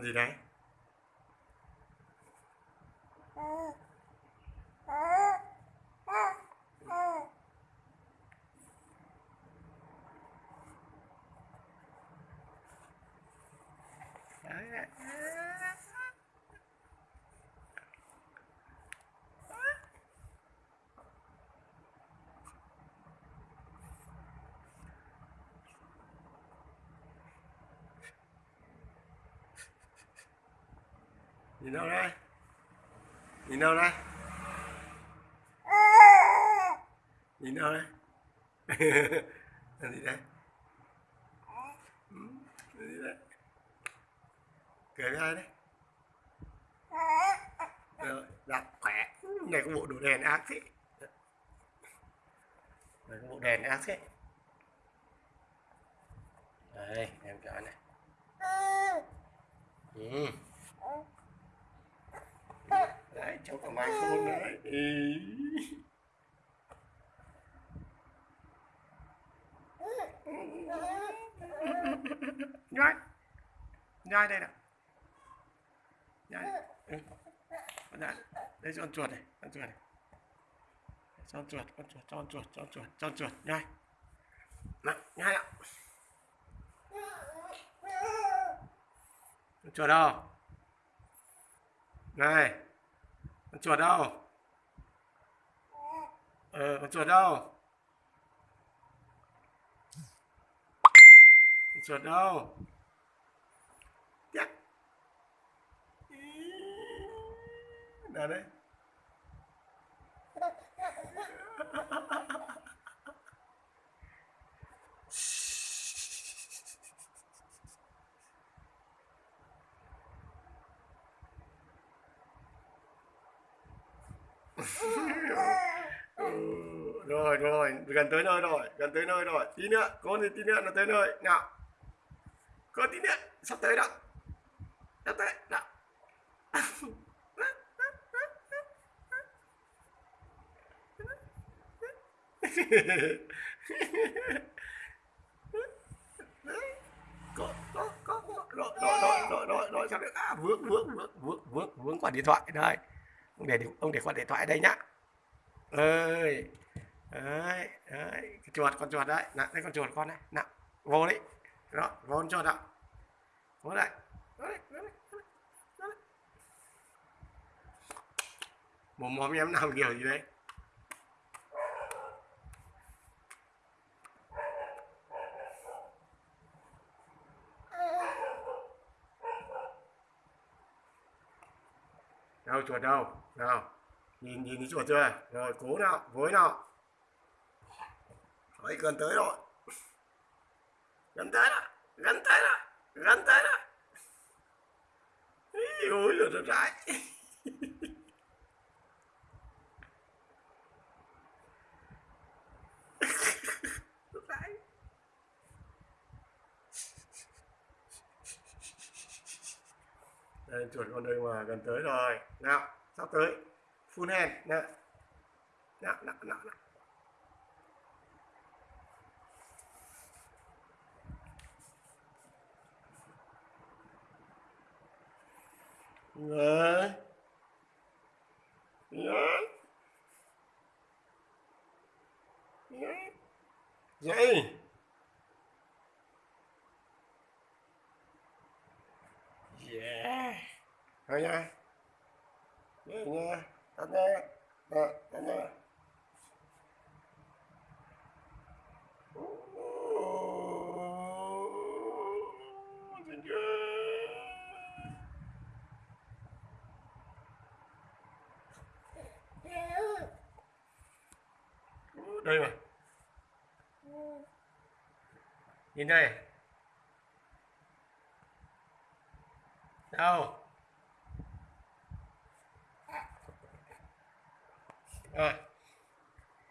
con gì đấy Đấy. Nhìn đâu đây? Nhìn đâu đây? Nhìn đâu đây? Làm gì đây? Làm gì đây? Cười với ai đấy? Rồi đặt khỏe. Này có bộ đồ đèn ác thế. Này có bộ đèn ác thế. Đây, em cho này. Ừ. đấy không có máy phone nhai nhai đây nào. Nhai ừ. nhai đây con chuột này. Con chuột này. Con chuột con chuột con chuột con chuột con chuột. Nhai nè nhai ạ. Con chuột đâu? Này con chuột đâu? Ờ con chuột đâu? Con chuột đâu? Chắc nào đấy. Rồi rồi, gần tới nơi rồi, gần tới nơi rồi. Tí nữa có thì tí nữa, nó tới nơi. Nào. Có tí nữa, sắp tới đó. Sắp tới đó có có có có. Rồi rồi rồi rồi rồi rồi, sao được? À vướng vướng vướng vướng vướng vướng quả điện thoại. Đây. Ông để ông để quả điện thoại đây nhá. Ơi đấy đấy cái chuột con chuột đấy. Nè đây con chuột con đấy. Nè vô đấy. Đó vô con chuột đó vô lại, vô đây vô đây mồm mồm em làm kiểu gì đấy? Đâu chuột đâu? Nào nhìn nhìn cái chuột chưa? Rồi cố nào với nào. Đấy, gần tới rồi. Gần tới rồi gần tới rồi gần tới rồi Ý, ôi là nó trái đây chuột con đây mà gần tới rồi. Nào sắp tới. Full hand nè. Nào nào nào nào Đấy. Đấy. Dậy. Yeah. Thôi nha. Dậy nha. Tắt nha. Tắt nha. Ô, Dậy nha đây mà nhìn đây. Đâu? Rồi.